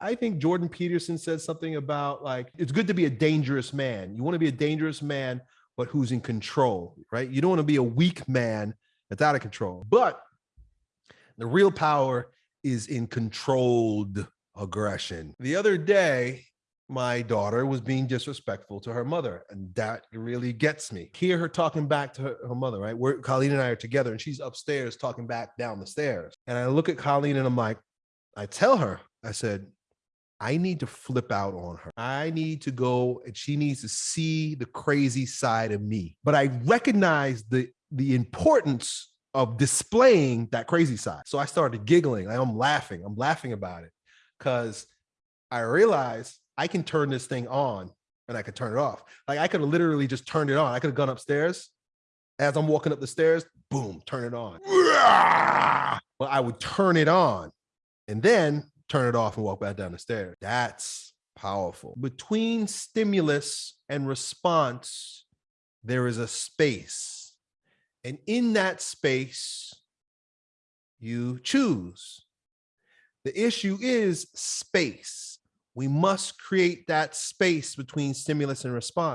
I think Jordan Peterson said something about like it's good to be a dangerous man. You want to be a dangerous man, but who's in control, right? You don't want to be a weak man that's out of control. But the real power is in controlled aggression. The other day, my daughter was being disrespectful to her mother, and that really gets me. Hear her talking back to her, her mother, right? We're Colleen and I are together, and she's upstairs talking back down the stairs. And I look at Colleen and I'm like, I tell her, I said, I need to flip out on her. I need to go and she needs to see the crazy side of me. But I recognize the the importance of displaying that crazy side. So I started giggling. I'm laughing. I'm laughing about it because I realized I can turn this thing on and I could turn it off. Like I could have literally just turned it on. I could have gone upstairs. As I'm walking up the stairs, boom, turn it on. Well, I would turn it on and then turn it off and walk back down the stairs. That's powerful. Between stimulus and response, there is a space. And in that space, you choose. The issue is space. We must create that space between stimulus and response.